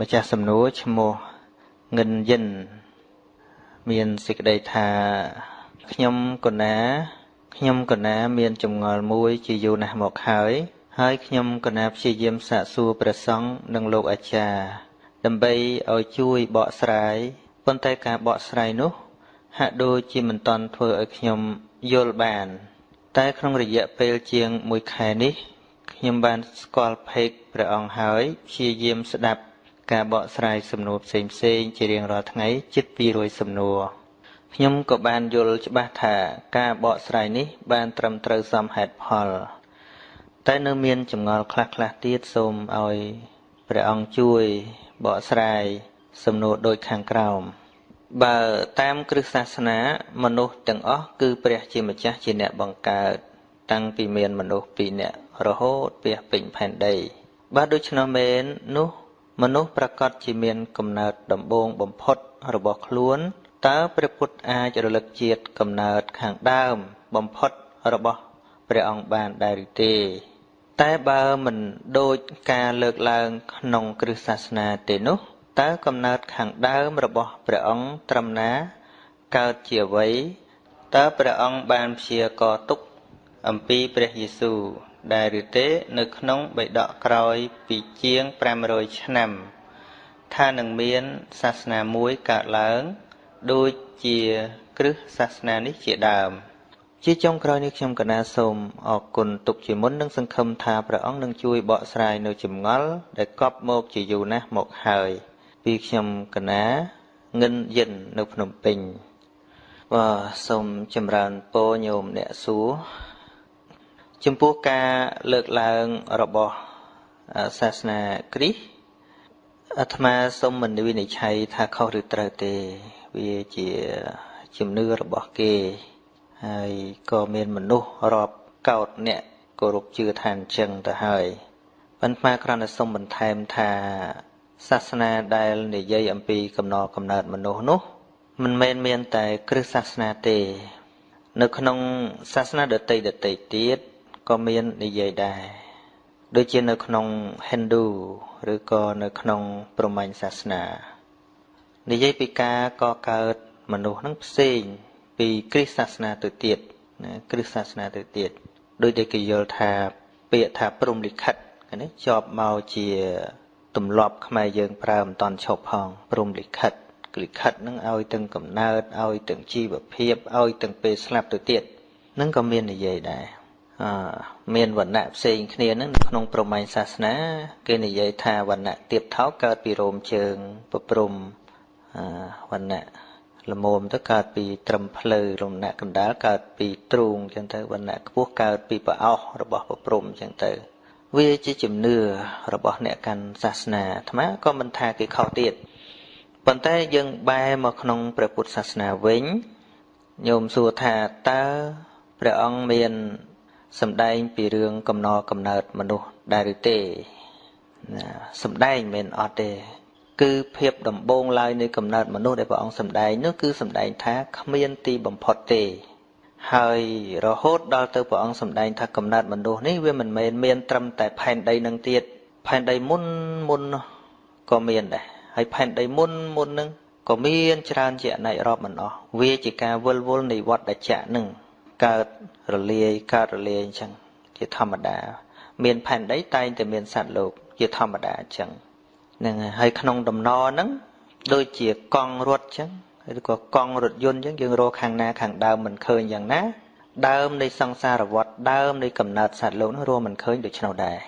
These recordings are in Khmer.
ម្ចាស់សំណួរឈ្មោះងិនយិន មានសេចក្តីថាខ្ញុំកណា ខ្ញុំកណា មានចម្ងល់មួយ ជាយូរណាស់មកហើយ ហើយខ្ញុំកណាព្យាយាមសាកសួរព្រះសង្ឃនិងលោកអាចារ្យដើម្បីឲ្យជួយបកស្រាយប៉ុន្តែការបកស្រាយនោះ ហាក់ដូចជាមិនតាន់ធ្វើឲ្យខ្ញុំយល់បាន តែក្នុងរយៈពេលជាង1ខែនេះខ្ញុំបានស្គាល់ភេកព្រះអង្គហើយព្យាយាមស្ដាប់ ការបកស្រាយសំណួរផ្សេងផ្សេងជារៀងរាល់ថ្ងៃជិត200សំណួរខ្ញុំក៏បានយល់ច្បាស់ថាការបកស្រាយនេះ បានត្រឹមត្រូវសមហេតុផលតែនៅមានចម្ងល់ខ្លះខ្លះទៀតសូមឲ្យព្រះអង្គជួយបកស្រាយសំណួរដូចខាងក្រោមបើតាមគ្រឹះសាសនា មនុស្សទាំងអស់គឺព្រះជាម្ចាស់ជាអ្នកបង្កើត តាំងពីមានមនុស្សពីរនាក់រហូតពាសពេញផែនដីបើដូច្នោះមែននោះ មនុស្សប្រកាសជាមានកំណើតដំបូងបំផុតរបស់ខ្លួនតើព្រះពុទ្ធអាចរលឹកជាតិកំណើតខាងដើមបំផុតរបស់ព្រះអង្គបានដែរឬទេ តែបើមិនដូចការលើកឡើងក្នុងគ្រឹះសាសនាទេនោះតើកំណើតខាងដើមរបស់ព្រះអង្គត្រឹមណាកើតជាអ្វីតើព្រះអង្គបានព្យាករទុកអំពីព្រះយេស៊ូវ ដែរឬទេ នៅក្នុងបិដកក្រោយពីជាង500ឆ្នាំ ថានឹងមានសាសនាមួយកើតឡើង ដូចជាគ្រឹះសាសនានេះជាដើម ជាចុងក្រោយនេះខ្ញុំកណាសូមអរគុណទុកជាមុននិងសង្ឃឹមថាព្រះអង្គនឹងជួយបកស្រាយនៅចម្ងល់ដែលកប់មកជាយូរណាស់មកហើយ ពីខ្ញុំកណាងិនយិននៅភ្នំពេញបាទសូមចម្រើនពរញោមអ្នកសួរ ចំពោះការលើកឡើងរបស់សាសនាគ្រីស្ទអាត្មាសូមមិនវិនិច្ឆ័យថាខុសឬត្រូវទេ វាជាជំនឿរបស់គេហើយក៏មានមនុស្សរាប់កោតអ្នកគោរពជឿថាអញ្ចឹងទៅហើយប៉ុន្តែគ្រាន់តែសូមបន្ថែមថាសាសនាដែលនិយាយអំពីកំណរកំណើតមនុស្សនោះ មិនមែនមានតែគ្រឹះសាសនាទេ នៅក្នុងសាសនាដតីដតីទៀត ក៏មាននិយាយដែរដូចជានៅក្នុង Hindu ឬក៏នៅក្នុងព្រហ្មញ្ញសាសនានិយាយពីការកកើតមនុស្សនឹងផ្សេង ពីគ្រិស្តសាសនាទៅទៀតណាគ្រិស្តសាសនាទៅទៀតដោយតែគេយល់ថាពាក្យថាព្រំលិខិតនេះជាប់មកជាទម្លាប់ខ្មែរយើងប្រើមិនតន់ឈប់ផងព្រំលិខិតលិខិតនឹងឲ្យទាំងកំណើតឲ្យទាំងជីវភាពឲ្យទាំងពេលស្លាប់ទៅទៀតនឹងក៏មាននិយាយដែរ មានវណ្ណៈផ្សេងគ្នានឹងក្នុងប្រមាញ់សាសនា គេនិយាយថាវណ្ណៈទៀបថោកកើតពីរោមជើងប្រព្រំវណ្ណៈល្មមទៅកើតពីត្រឹមភ្លៅរំណៈកណ្ដាលកើតពីទ្រូងអញ្ចឹងទៅវណ្ណៈខ្ពស់កើតពីប្រអោសរបស់ប្រព្រំអញ្ចឹងទៅ វាជាជំនឿរបស់អ្នកកាន់សាសនាអាត្មាក៏មិនថាគេខុសទៀតប៉ុន្តែយើងបែរមកក្នុងព្រះពុទ្ធសាសនាវិញញោមសួរថាតើព្រះអង្គមាន សម្ដែងពីរឿងកំណរកំណើតមនុស្សដែរឬទេណាសម្ដែងមិនអត់ទេ គឺភាពដំបូងឡើយនៃកំណើតមនុស្សដែលព្រះអង្គសម្ដែងនោះគឺសម្ដែងថាគ្មានទីបំផុតទេហើយរហូតដល់ទៅព្រះអង្គសម្ដែងថាកំណើតមនុស្សនេះវាមិនមែនមានត្រឹមតែផែនដីនឹងទៀតផែនដីមុនមុនក៏មានដែរហើយផែនដីមុនមុននឹងក៏មានច្រើនជាអនេករាប់មិនអស់វាជាការវិលវល់នៃវត្តចៈនឹង កើតរលាយកើតរលាយអញ្ចឹងជាធម្មតា មានផែនដីតែងតែមានសត្វលោកជាធម្មតាអញ្ចឹងហ្នឹងហើយក្នុងដំណរហ្នឹងដូចជាកង់រត់អញ្ចឹងឬក៏កង់រថយន្តអញ្ចឹងយើងរកខាងណាខាងដើមមិនឃើញយ៉ាងណា ដើមនៃសង្សារវដ្តដើមនៃកំណើតសត្វលោកនោះរួមមិនឃើញដូច្នោះដែរ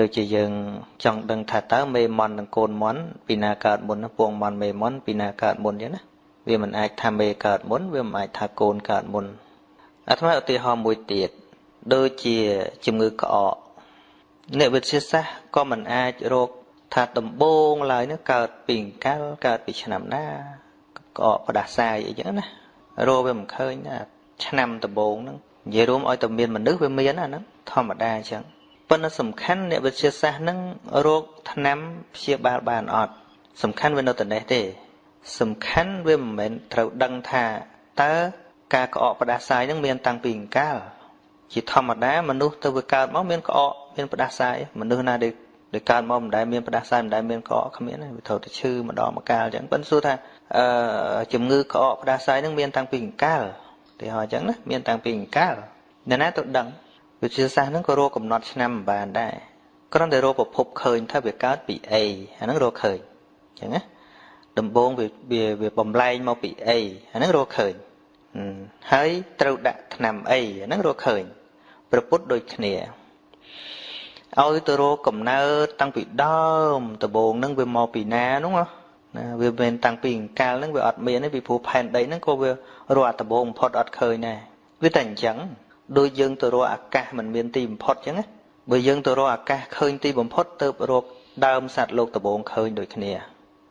ដូចជាយើងចង់ដឹងថាតើមេមន់និងកូនមន់ពីណាកើតមុនពងមន់មេមន់ពីណាកើតមុនអញ្ចឹងណាវាមិនអាចថាមេកើតមុនវាមិនអាចថាកូនកើតមុន អាត្មាឧទាហរណ៍មួយទៀតដូចជាជំងឺក្អកអ្នកវិទ្យាសាស្ត្រក៏មិនអាចរកថាដំបូងឡើយនោះកើតពីកាលកើតពីឆ្នាំណាក្អកផ្ដាសាយអីចឹងណារកវាមិនឃើញណាឆ្នាំដំបូងហ្នឹងនិយាយរួមឲ្យតែមានមនុស្សវាមានអាហ្នឹងធម្មតាអញ្ចឹងប៉ុន្តែសំខាន់អ្នកវិទ្យាសាស្ត្រហ្នឹងរោគថ្នាំព្យាបាលបានអត់សំខាន់វានៅតែនេះទេ សំខាន់វាមិនមែនត្រូវដឹងថាតើ ការក្អកផ្ដាសាយនឹងមានតាំងពីអង្កាលជាធម្មតាមនុស្សទៅវាកើតមកមានក្អកមានផ្ដាសាយមនុស្សណាដែលដោយកើតមកមិនដែលមានផ្ដាសាយមិនដែលមានកកគ្មានទេវាត្រូវតែឈឺម្ដងម្កាលអញ្ចឹងប៉ិនសួរថាអឺជំងឺក្អកផ្ដាសាយនឹងមានតាំងពីអង្កាលទីហោអញ្ចឹងណាមានតាំងពីអង្កាលអ្នកណាទៅដឹងវិទ្យាសាស្ត្រហ្នឹងក៏រកកំណត់ឆ្នាំមិនបានដែរគ្រាន់តែរកប្រភពឃើញថាវាកើតពីអីអាហ្នឹងរកឃើញអញ្ចឹងណាដំបូងវាវាបំលែងមកពីអីអាហ្នឹងរកឃើញ ហើយត្រូវដាក់ថ្នាំអីអាហ្នឹងរកឃើញប្រពុតដូចគ្នាឲ្យទៅរកកំណើតតាំងពីដើមដំបូងហ្នឹងវាមកពីណានោះណាវាមិនតាំងពីអង្កាលហ្នឹងវាអត់មានទេពីព្រោះផែនដីហ្នឹងក៏វារកអត្តបងបំផុតអត់ឃើញដែរវាតែអញ្ចឹងដូចយើងទៅរកអាកាសមិនមានទីបំផុតអញ្ចឹងណាបើយើងទៅរកអាកាសឃើញទីបំផុតទៅរកដើមសត្វលោកដំបងឃើញដូចគ្នា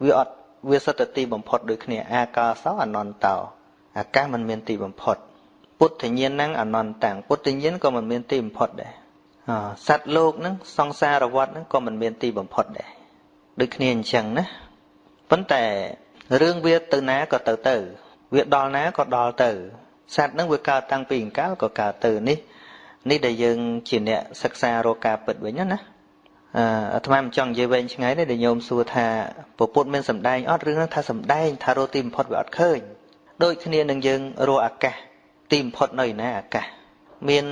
វាអត់វាសិតតែទីបំផុតដូចគ្នាអាកាសោអនន្តោ អាកាសមិនមានទីបំផុត ពុទ្ធញ្ញាណហ្នឹងអនន្តតាំងពុទ្ធញ្ញាណក៏មិនមានទីបំផុតដែរសត្វលោកហ្នឹងសង្សារវដ្តហ្នឹងក៏មិនមានទីបំផុតដែរដូចគ្នាអញ្ចឹងណាប៉ុន្តែរឿងវាទៅណាក៏ទៅទៅ វាដល់ណាក៏ដល់ទៅសត្វហ្នឹងវាកើតតាំងពីអង្កលក៏កើតទៅនេះនេះដែលយើងជាអ្នកសិក្សារកការពិតវិញណាអឺអាត្មាមិនចង់និយាយវែងឆ្ងាយទេដែលញោមសួរថាពពុទ្ធមានសម្ដែងអត់រឿងហ្នឹងថាសម្ដែងថារកទីបំផុតវាអត់ឃើញ ដូចគ្នានឹងយើងរកអាកាសទីបំផុតនៅឯណាអាកាសមាន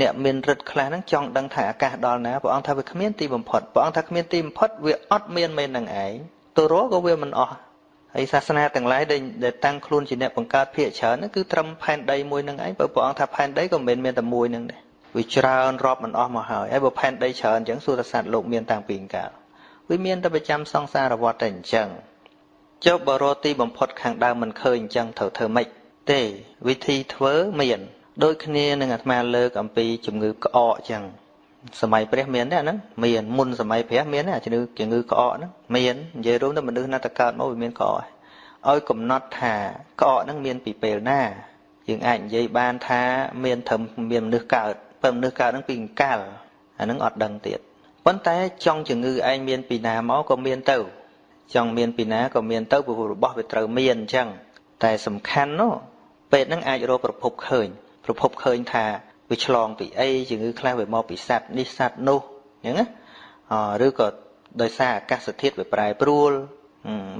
អ្នកមានរិទ្ធខ្លះហ្នឹងចង់ដឹងថាអាកាសដល់ណាព្រះអង្គថាវាគ្មានទីបំផុតព្រះអង្គថាគ្មានទីបំផុតវាអត់មានមែននឹងឯងទៅរកក៏វាមិនអស់ហើយសាសនាទាំងឡាយដែលតាំងខ្លួនជាអ្នកបង្កើតភាគច្រើនហ្នឹងគឺត្រឹមផែនដីមួយនឹងឯងបើព្រះអង្គថាផែនដីក៏មិនមែនមានតែមួយនឹងដែរវាច្រើនរាប់មិនអស់មកហើយហើយបើផែនដីច្រើនអញ្ចឹងសួរថាសត្វលោកមានតាំងពីកាលវាមានតែប្រចាំសង្សារវដ្តតែអញ្ចឹង ចុះបរោទីបំផុតខាងដើមមិនឃើញអញ្ចឹងត្រូវធ្វើម៉េចទេវិធីធ្វើមានដូចគ្នានឹងអាត្មាលើកអំពីជំងឺក្អកអញ្ចឹងសម័យព្រះមានទេអាហ្នឹងមានមុនសម័យព្រះមានទេអាជំងឺជំងឺក្អកហ្នឹងមាននិយាយរួមទៅមនុស្សណាតកើតមកវាមានក្អកឲ្យកំណត់ថាក្អកហ្នឹងមានពីពេលណាយើងអាចនិយាយបានថាមានត្រឹមមានមនុស្សកើតបើមនុស្សកើតហ្នឹងពីអង្កលអាហ្នឹងអត់ដឹងទៀតប៉ុន្តែចង់ជំងឺឯងមានពីណាមកក៏មានទៅ ចង់មានពីណាក៏មានទៅព្រោះរបស់វាត្រូវមានអញ្ចឹងតែសំខាន់នោះពេទ្យហ្នឹងអាចរកប្រភពឃើញប្រភពឃើញថាវាឆ្លងពីអីជំងឺខ្លះវាមកពីសត្វនេះសត្វនោះអញ្ចឹងណាឬក៏ដោយសារអាកាសធាតុវាប្រែប្រួល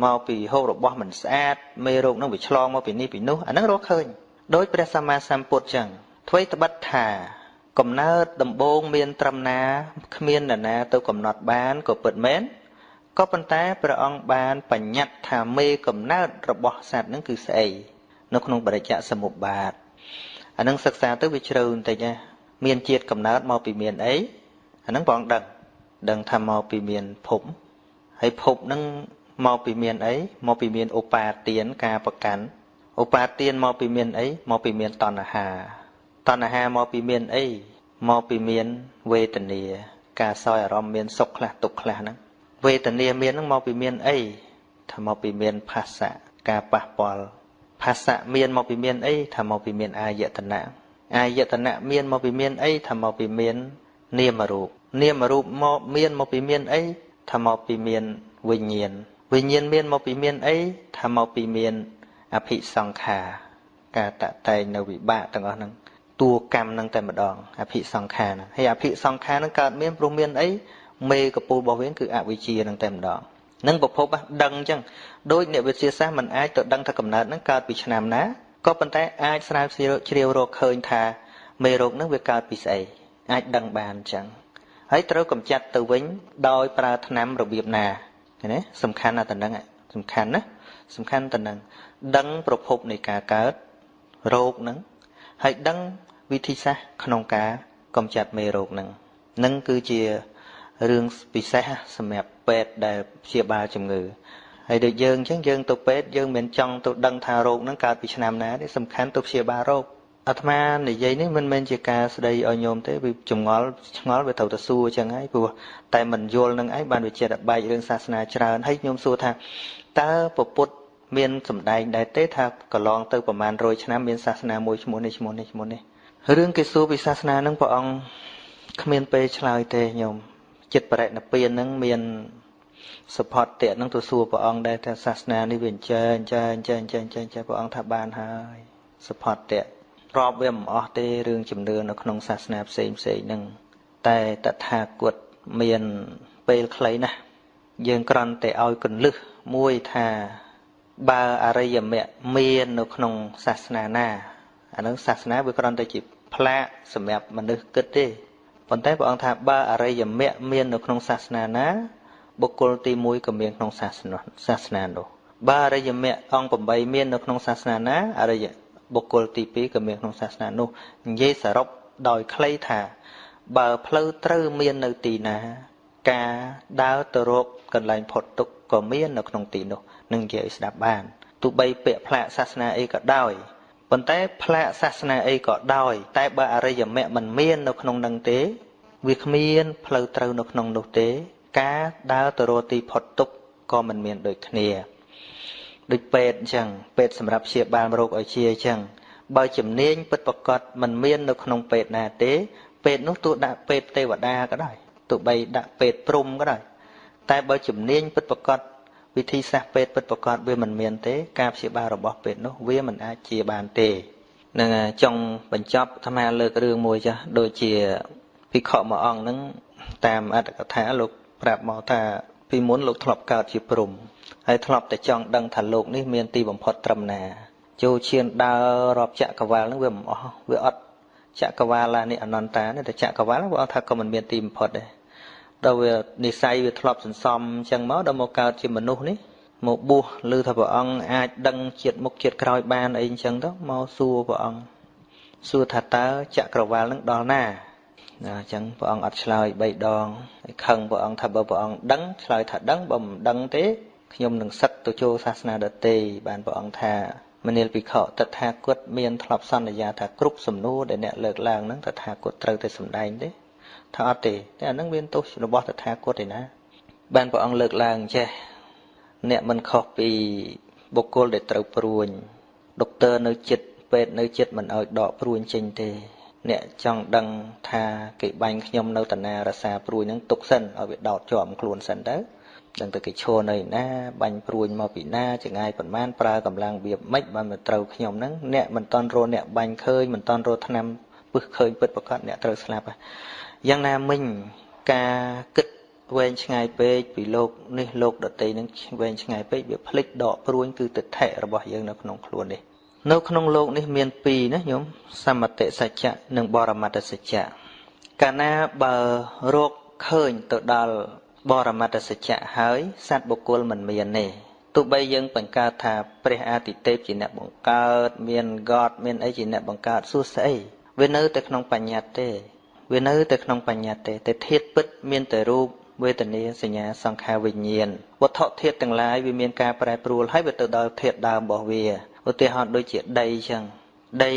មកពីហូបរបស់មិនស្អាតមេរោគនឹងវាឆ្លងមកពីនេះពីនោះអាហ្នឹងរកឃើញដោយព្រះសម្មាសម្ពុទ្ធចឹងអ្វីត្បិតថាកំណើតដំបូងមានត្រឹមណាគ្មាននរណាទៅកំណត់បានក៏ពិតមែន ក៏ប៉ុន្តែព្រះអង្គបានបញ្ញត្តិថាមេកំណើតរបស់សត្វហ្នឹងគឺស្អីនៅក្នុងបរិជ្ជសមុប្បាទអានឹងសិក្សាទៅវាជ្រៅបន្តិចណាមានជាតិកំណើតមកពីមានអីអានឹងបងដឹងដឹងថាមកពីមានភពហើយភពនឹងមកពីមានអីមកពីមានឧបាទានការប្រកាន់ឧបាទានមកពីមានអីមកពីមានតណ្ហាតណ្ហាមកពីមានអីមកពីមានវេទនា ការសោយអារម្មណ៍មានសុខខ្លះទុក្ខខ្លះហ្នឹង វេទនាមានហ្នឹងមកពីមានអីថាមកពីមានផាសៈការប៉ះពាល់ផាសៈមានមកពីមានអីថាមកពីមានអាយតនៈអាយតនៈមានមកពីមានអីថាមកពីមាន នាមរូបនាមរូបមកមានមកពីមានអីថាមកពីមានវិញ្ញាណវិញ្ញាណមានមកពីមានអីថាមកពីមានអភិសង្ខារការតតែងនៅវិបាកទាំងអស់ហ្នឹងតួកម្មហ្នឹងតែម្ដងអភិសង្ខារហ្នឹងហើយអភិសង្ខារហ្នឹងកើតមានព្រោះមានអី មេកពូលរបស់វាគឺអវិជ្ជាហ្នឹងតែម្ដងនឹងប្រភពដឹងអញ្ចឹងដោយអ្នកវិទ្យាសាស្ត្រមិនអាចទៅដឹងថាកំណើតហ្នឹងកើតពីឆ្នាំណាក៏ប៉ុន្តែអាចស្រាវជ្រាវរកឃើញថាមេរោគហ្នឹងវាកើតពីស្អីអាចដឹងបានអញ្ចឹងហើយត្រូវកម្ចាត់ទៅវិញដោយប្រើថ្នាំរបៀបណាណាសំខាន់ណាស់តនឹងសំខាន់ណាសំខាន់តនឹងដឹងប្រភពនៃការកើតរោគហ្នឹងហើយដឹងវិធីសាស្ត្រក្នុងការកម្ចាត់មេរោគហ្នឹងនឹងគឺជា រឿងពិសេសសម្រាប់ពេទ្យដែលព្យាបាលជំងឺហើយដូចយើងអញ្ចឹងយើងទៅពេទ្យយើងមិនចង់ទៅដឹងថារោគហ្នឹងកើតពីឆ្នាំណាទេសំខាន់ទៅព្យាបាលរោគអាត្មានិយាយនេះមិនមែនជាការស្ដីឲ្យញោមទេវាចងល់ឆ្ងល់វាត្រូវទៅសួរអញ្ចឹងហើយព្រោះតែមិនយល់នឹងឯងបានវាចិត្តបែករឿងសាសនាច្រើនហើយញោមសួរថាតើពពុទ្ធមានសម្ដែងដែរទេថាកន្លងទៅប្រមាណ100ឆ្នាំមានសាសនាមួយឈ្មោះនេះឈ្មោះនេះឈ្មោះនេះរឿងគេសួរពីសាសនានឹងព្រះអង្គគ្មានពេលឆ្លើយទេញោម ចិត្តបរិណពៀននឹងមានសុផតតៈនឹងទៅសួរព្រះអង្គដែរថាសាសនានេះវាអញ្ចឹងអញ្ចឹងអញ្ចឹងអញ្ចឹងអញ្ចឹងអញ្ចឹងព្រះអង្គថាបានហើយសុផតតៈរាប់វាមិនអស់ទេរឿងជំនឿនៅក្នុងសាសនាផ្សេងផ្សេងហ្នឹងតែតថាគតមានពេលខ្លីណាស់យើងគ្រាន់តែឲ្យកੁੰលឹះមួយថាបើអរិយមគ្គមាននៅក្នុងសាសនាណាអានឹងសាសនាវាគ្រាន់តែជាផ្លាកសម្រាប់មនុស្សគិតទេ ប៉ុន្តែព្រះអង្គថាបើអរិយមគ្គមាននៅក្នុងសាសនាណាបុគ្គលទី1ក៏មានក្នុងសាសនាសាសនានោះបើអរិយមគ្គអង្គ8មាននៅក្នុងសាសនាណាអរិយបុគ្គលទី2ក៏មានក្នុងសាសនានោះនិយាយសរុបដោយខ្លីថា បើផ្លូវត្រូវមាននៅទីណា ការដើរទៅរកកន្លែងផុតទុក្ខក៏មាននៅក្នុងទីនោះនឹងនិយាយឲ្យស្ដាប់បានទោះបីពាក្យផ្លាកសាសនាអីក៏ដោយ ប៉ុន្តែផ្លាកសាសនាអីក៏ដោយ តែបើអរិយមគ្គមិនមាននៅក្នុងនឹងទេ វាគ្មានផ្លូវត្រូវនៅក្នុងនោះទេ ការដើរទៅរកទីផុតទុក្ខក៏មិនមានដូចគ្នាដូចពេទ្យអញ្ចឹងពេទ្យសម្រាប់ព្យាបាលរោគឲ្យជាអញ្ចឹងបើជំនាញពិតប្រកបមិនមាននៅក្នុងពេទ្យណាទេ ពេទ្យនោះទោះដាក់ពេទ្យទេវតាក៏ដោយទោះបីដាក់ពេទ្យព្រំក៏ដោយតែបើជំនាញពិតប្រកប វិធីសាស្ត្រពេទ្យពិតប្រកបវាមិនមានទេការព្យាបាលរបស់ពេទ្យនោះវាមិនអាចជាបានទេនឹងចង់បញ្ចប់អាត្មាលើករឿងមួយចាស់ដូចជាភិក្ខុមួយអង្គហ្នឹងតាមអត្តកថាលោកប្រាប់មកថាពីមុនលោកធ្លាប់កើតជាព្រំហើយធ្លាប់តែចង់ដឹងថាលោកនេះមានទីបំផុតត្រឹមណាចូលឈានដើររាប់ចក្រវាលហ្នឹងវាមិនអស់វាអត់ចក្រវាលនេះអនន្តានេះតែចក្រវាលវាអត់ថាក៏មិនមានទីបំផុតដែរ ដល់វានិស័យវាធ្លាប់សន្សំអញ្ចឹងមកដល់មកកើតជាមនុស្សនេះមកបួសឬថាព្រះអង្គអាចដឹងជាតិមុខជាតិក្រោយបានអីអញ្ចឹងទៅមកសួរព្រះអង្គសួរថាតើចក្រវាលនឹងដល់ណាណាអញ្ចឹងព្រះអង្គអត់ឆ្លើយ3ដងហើយខឹងព្រះអង្គថាបើព្រះអង្គដឹងឆ្លើយថាដឹងបើមិនដឹងទេខ្ញុំនឹងសឹកទៅចូលសាសនាដទៃបានព្រះអង្គថាមនាលភិក្ខុតថាគតមានធ្លាប់សន្យាថាគ្រប់សំណួរដែលអ្នកលើកឡើងហ្នឹងតថាគតត្រូវតែសម្ដែងទេ ថាអត់ទេតែអានឹងមានទោសរបស់តថាគតឯណា បានព្រះអង្គលើកឡើងចេះអ្នកមិនខុសពីបុគ្គលដែលត្រូវព្រួញដុកទ័រនៅចិត្តពេទ្យនៅចិត្តមិនឲ្យដកព្រួញចេញទេ អ្នកចង់ដឹងថាគេបាញ់ខ្ញុំនៅតាណារសាព្រួយហ្នឹងទុកសិនឲ្យវាដោតជាប់ខ្លួនសិនទៅដឹងទៅគេឈរនៅណាបាញ់ព្រួញមកពីណាចងាយប៉ុន្មានប្រើកម្លាំងវាម៉េចបានមកត្រូវខ្ញុំហ្នឹងអ្នកមិនតន់រអ្នកបាញ់ឃើញមិនតន់រថ្នាំ ពឹសឃើញពិតប្រកបអ្នកត្រូវស្លាប់យ៉ាងណាមិញការគិតវែងឆ្ងាយពេកពីលោកនេះលោកដតីនឹងវែងឆ្ងាយពេកវាភ្លេចដកព្រួញគឺទិដ្ឋិរបស់យើងនៅក្នុងខ្លួននេះនៅក្នុងលោកនេះមានពីរណាញោមសមតិសច្ចៈនិងបរមត្តសច្ចៈកាលណាបើរោគឃើញទៅដល់បរមត្តសច្ចៈហើយសត្វបុគ្គលមិនមានទេទោះបីយើងបង្កើតថាព្រះអាទិទេពជាអ្នកបង្កើត មានកតមានអីជាអ្នកបង្កើតសួស្អី វានៅតែក្នុងបញ្ញត្តិទេ វានៅតែក្នុងបញ្ញត្តិទេតែធាតុពិតមានតែរូបវេទនាសញ្ញាសង្ខារវិញ្ញាណវត្ថុធាតុទាំងឡាយវាមានការប្រែប្រួលហើយវាទៅដល់ធាតុដើមរបស់វាឧទាហរណ៍ដូចជាដីអញ្ចឹងដី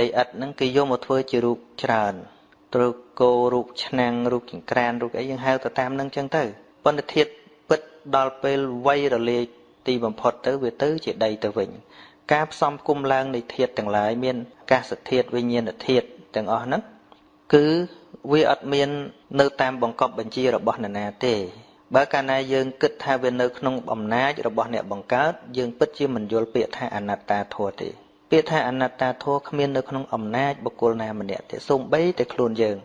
ដីឥដ្ឋហ្នឹងគេយកមកធ្វើជារូបច្រើនរូបគោរូបឆ្នាំងរូបចង្ក្រានរូបអីយើងហៅទៅតាមហ្នឹងអញ្ចឹងទៅប៉ុន្តែធាតុពិតដល់ពេលវ័យរលាយទីបំផុតទៅវាទៅជាដីទៅវិញ ការផ្សំគុំឡើងនៃធាតុទាំងឡាយមានអា កាសធាតុវិញ្ញាណធាតុទាំងអស់ហ្នឹងគឺវាអត់មាននៅតាមបង្កប់បញ្ជារបស់នរណាទេ បើកាលណាយើងគិតថាវានៅក្នុងអំណាចរបស់អ្នកបង្កើតយើងពិតជាមិនយល់ពាក្យថាអនត្តាធម៌ទេ ពាក្យថាអនត្តាធម៌គ្មាននៅក្នុងអំណាចបុគ្គលណាម្នាក់ទេសូម្បីតែខ្លួនយើង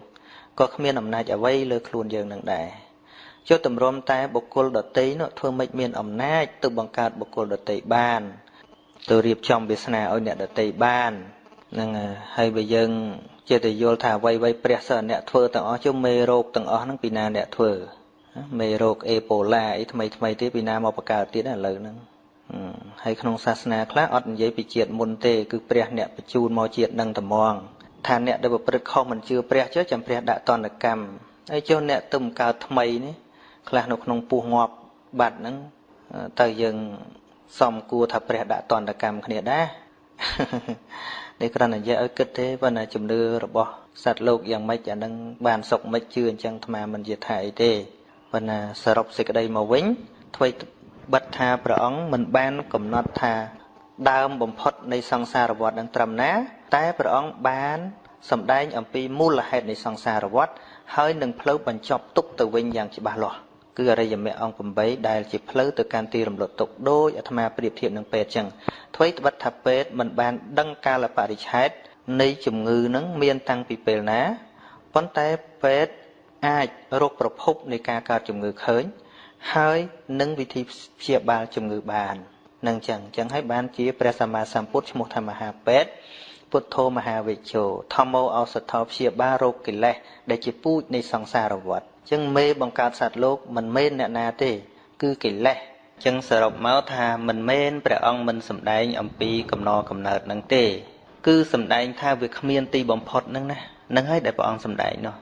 ក៏គ្មានអំណាចអ្វីលើខ្លួនយើងនឹងដែរចុះតម្រាំតែបុគ្គលដតីនោះធ្វើម៉េចមានអំណាចទៅបង្កើតបុគ្គលដតីបានទៅរៀបចំវាសនាឲ្យអ្នកដតីបាន នឹងហើយបើយើងចេះតែយល់ថាអ្វីអ្វីព្រះសិស្សអ្នកធ្វើទាំងអស់ជុំមេរោគទាំងអស់ហ្នឹងពីណាអ្នកធ្វើមេរោគអេបូឡាអីថ្មីថ្មីទៀតពីណាមកបង្កើតទៀតឥឡូវហ្នឹងហើយក្នុងសាសនាខ្លះអត់និយាយពីជាតិមុនទេគឺព្រះអ្នកបញ្ជូនមកជាតិនឹងត្មងថាអ្នកដែលប្រព្រឹត្តខុសមិនជឿព្រះចុះចាំព្រះដាក់តនកម្មហើយចុះអ្នកទៅបង្កើតថ្មីនេះខ្លះនៅក្នុងពោះងាប់បាត់ហ្នឹងទៅយើងសំគួរថាព្រះដាក់តនកម្មគ្នាដែរ នេះគ្រាន់តែនិយាយឲ្យគិតទេប៉ុន្តែជំនឿរបស់សត្វលោកយ៉ាងម៉េចអានឹងបានសុខមិនជឿអញ្ចឹងអាត្មាមិនជាថាអីទេប៉ុន្តែសរុបសេចក្តីមកវិញធ្វើបិទថាព្រះអង្គមិនបានកំណត់ថាដើមបំផុតនៃសង្សារវដ្តនឹងត្រឹមណា តែព្រះអង្គបានសម្ដែងអំពីមូលហេតុនៃសង្សារវដ្តហើយនឹងផ្លូវបញ្ចប់ទុកទៅវិញយ៉ាងច្បាស់លាស់ គឺអរិយមគ្គអង្គ8ដែលជាផ្លូវទៅកាន់ទីរំលត់ទុកដោយអាត្មាប្រៀបធៀបនឹងពេទ្យចឹងអ្វីត្បិតថាពេទ្យមិនបានដឹងកាលបរិច្ឆេទនៃជំងឺនឹងមានតាំងពីពេលណាប៉ុន្តែពេទ្យអាចរកប្រភពនៃការកើតជំងឺឃើញ ហើយនឹងវិធីព្យាបាលជំងឺបាននឹងចឹងចឹងហើយបានជាព្រះសម្មាសម្ពុទ្ធឈ្មោះថាមហាពេទ្យពុទ្ធោមហាវិជ្ជោធម្មោឱសថោព្យាបាលរោគកិលេសដែលជាពូជនៃសង្សារវដ្ត ចឹងមេបង្កើតសត្វលោកមិនមែនអ្នកណាទេ គឺកិលេសចឹងសរុបមកថាមិនមែនព្រះអង្គមិនសម្ដែងអំពីកំណរកំណើតនឹងទេ គឺសម្ដែងថាវាគ្មានទីបំផុតនឹងណានឹងហើយដែលព្រះអង្គសម្ដែងនោះ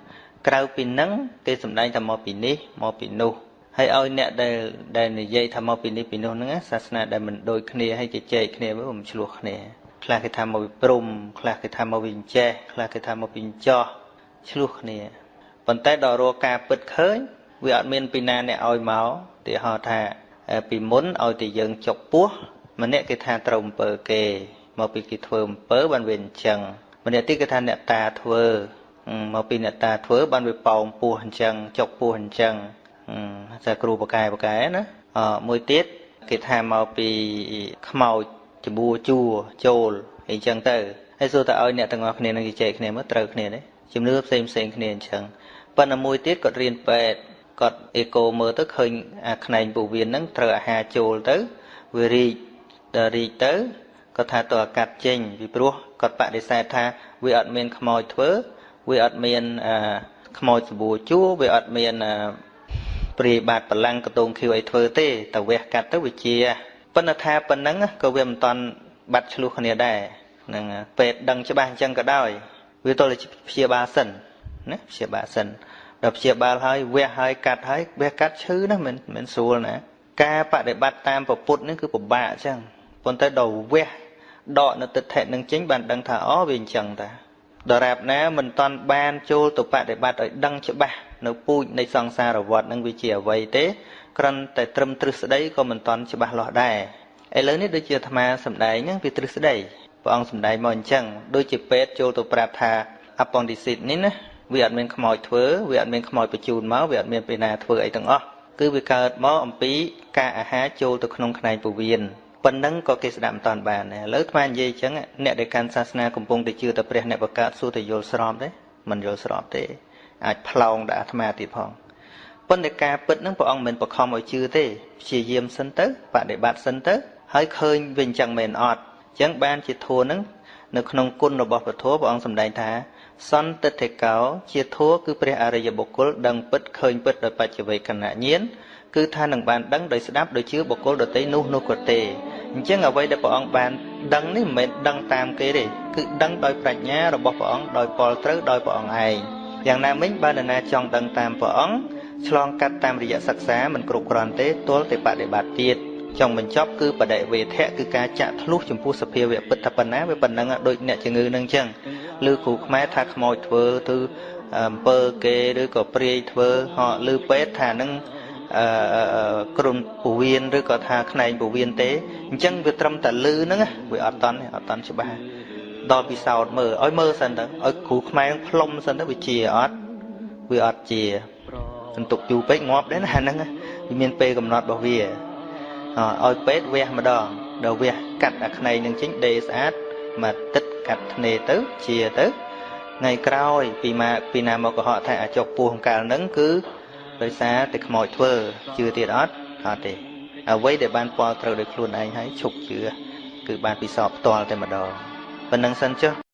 ក្រៅពីនឹងគេសម្ដែងថាមកពីនេះមកពីនោះហើយឲ្យអ្នកដែលដែលនិយាយថាមកពីនេះពីនោះហ្នឹងសាសនាដែលមិនដូចគ្នាហើយជជែកគ្នាវាមិនឆ្លោះគ្នាខ្លះគេថាមកពីព្រំខ្លះគេថាមកពីចេះខ្លះគេថាមកពីចោះឆ្លោះគ្នា ប៉ុន្តែដល់រកការពិតឃើញវាអត់មានពីណាអ្នកឲ្យមកទីហោថាពីមុនឲ្យតែយើងចុកពោះម្នាក់គេថាត្រូវអំពើគេមកពីគេធ្វើអំពើបានវាអញ្ចឹងម្នាក់ទៀតគេថាអ្នកតាធ្វើមកពីអ្នកតាធ្វើបានវាប៉ោងពោះអញ្ចឹងចុកពោះអញ្ចឹងតែគ្រូបកែបកែណាអមួយទៀតគេថាមកពីខ្មោចច្បួជួចូលអីចឹងទៅហើយសួរតើឲ្យអ្នកទាំងអស់គ្នានឹងជជែកគ្នាមើលត្រូវគ្នាទេជំនឿផ្សេងផ្សេងគ្នាអញ្ចឹង ប៉ុន្តែមួយទៀតគាត់រៀនពេទ្យគាត់អេកូមើលទៅឃើញអាខ្នែងពោះវៀនហ្នឹងត្រូវអាហារចូលទៅវារីកដល់រីកទៅគាត់ថាតើអាកាត់ចេញពីព្រោះគាត់បដិសេធថាវាអត់មានខ្មោចធ្វើវាអត់មានខ្មោចសបួជួវាអត់មានព្រាយបាតបលាំងកតងខៀវអីធ្វើទេតែវះកាត់ទៅវាជាប៉ុន្តែថាប៉ុណ្ណឹងក៏វាមិនតាន់បាត់ឆ្លោះគ្នាដែរនឹងពេទ្យដឹងច្បាស់អញ្ចឹងក៏ដោយវាទល់តែព្យាបាលសិន ណាព្យាបាលសិនដល់ព្យាបាលហើយវះហើយកាត់ហើយវះកាត់ឈឺណាមិនមិនស្រួលណាការបដិបត្តិតាមពុទ្ធនេះគឺពិបាកអញ្ចឹងប៉ុន្តែដល់វះដកនៅទិដ្ឋិនឹងចេញបានដឹងថាអូវាអញ្ចឹងតាដរាបណាមិនតាន់បានចូលទៅបដិបត្តិឲ្យដឹងច្បាស់នៅពូជនៃសង្សារវដ្តនឹងវាជាអ្វីទេគ្រាន់តែត្រឹមទ្រឹស្ដីក៏មិនតាន់ច្បាស់លាស់ដែរឥឡូវនេះដូចជាអាត្មាសំដែងហ្នឹងវាទ្រឹស្ដីព្រះអង្គសំដែងមកអញ្ចឹងដូចជាពេទ្យចូលទៅប្រាប់ថា appendicit នេះណា វាអត់មានខ្មោចធ្វើវាអត់មានខ្មោចបញ្ជូនមកវាអត់មានពេលណាធ្វើអីទាំងអស់គឺវាកើតមកអំពីការអាហារចូលទៅក្នុងខ្នែងពោះវៀនប៉ុណ្ណឹងក៏គេស្ដាប់មិនតាន់បានដែរឥឡូវថ្មនិយាយអញ្ចឹងអ្នកដែលកាន់សាសនាកំពុងតែជឿតែព្រះអ្នកបកើតសួរតែយល់ស្របទេមិនយល់ស្របទេ អាចផ្លោងដល់អាត្មាទៀតផងប៉ុន្តែការពិតហ្នឹងព្រះអង្គមិនបខំឲ្យជឿទេព្យាយាមសិនទៅបដិបត្តិសិនទៅហើយឃើញវិញអញ្ចឹងមែនអត់អញ្ចឹងបានជាធัวហ្នឹងនៅក្នុងគុណរបស់ពធព្រះអង្គសម្ដែងថា សន្តិតិកោ ជាធัวគឺព្រះអរិយបុគ្គលដឹងពិតឃើញពិតដោយបច្ចវេកណញ្ញាណគឺថានឹងបានដឹងដោយស្ដាប់ដោយជឿបុគ្គលដទៃនោះនោះក៏ទេអញ្ចឹងអ្វីដែលព្រះអង្គបានដឹងនេះមិនមែនដឹងតាមគេទេគឺដឹងដោយប្រាជ្ញារបស់ព្រះអង្គដោយពលត្រូវដោយព្រះអង្គឯងយ៉ាងណាមិញបើនរណាចង់ដឹងតាមព្រះអង្គឆ្លងកាត់តាមរយៈសិក្សាមិនគ្រប់គ្រាន់ទេទល់តែបដិបត្តិទៀតចង់បញ្ចប់គឺបដិវេធៈគឺការចាក់ធ្លុះចំពោះសភាវៈពិតថាប៉ុណ្ណាវាប៉ុណ្ណឹងដូចអ្នកជំងឺនឹងអញ្ចឹង ឬគ្រូខ្មែរថាខ្មោចធ្វើទៅអំពើគេឬក៏ព្រាយធ្វើហោឬពេទ្យថានឹងអឺក្រុមពវៀនឬក៏ថាខ្នែងពវៀនទេអញ្ចឹងវាត្រឹមតែលឺហ្នឹងវាអត់តន់អត់តន់ច្បាស់ដល់ពិសោធន៍មើលឲ្យមើលសិនទៅឲ្យគ្រូខ្មែរផ្លុំសិនទៅវាជាអត់វាអត់ជាសន្ទុកយូរពេកងាប់ដែរណាហ្នឹងវាមានពេលកំណត់របស់វាឲ្យពេទ្យវះម្ដងដល់វះកាត់អាខ្នែងនឹងចេញដេស្អាតមកទឹក កាត់ធ្នេទៅជាទៅថ្ងៃក្រោយពីមកពីណាមកកុហកថាអាចុកពោះកាលហ្នឹងគឺដោយសារតែខ្មោចធ្វើជឿទៀតអត់អត់ទេអ្វីដែលបានពលត្រូវដោយខ្លួនឯងហើយឈប់ជឿគឺបានពិសោធន៍ផ្ទាល់តែម្ដងប៉ុណ្្នឹងសិនចុះ